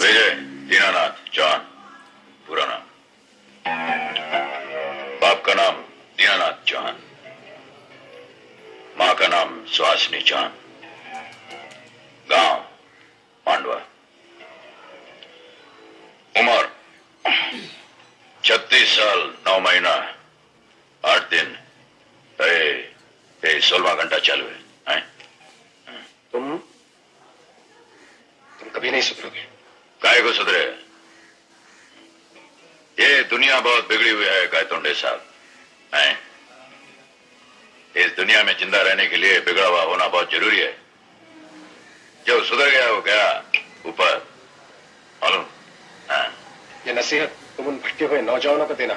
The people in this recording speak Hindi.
विजय दीनानाथ जॉन पूरा नाम बाप का नाम दीनानाथ चौहान माँ का नाम सुहासिनी चौहान गाँव पांडवा उम्र छत्तीस साल नौ महीना आठ दिन सोलवा घंटा चालू है, है? तुम तुम कभी नहीं सुधरोगे काय को सुधरे। ये दुनिया बहुत बिगड़ी हुई है काय गायतोंडे साहब। हैं? इस दुनिया में ज़िंदा रहने के लिए बिगड़ा हुआ होना बहुत ज़रूरी है। जो सुधर गया, वो गया ऊपर। मालूम? ये नसीहत तुम उन भटके हुए नौजवानों को देना।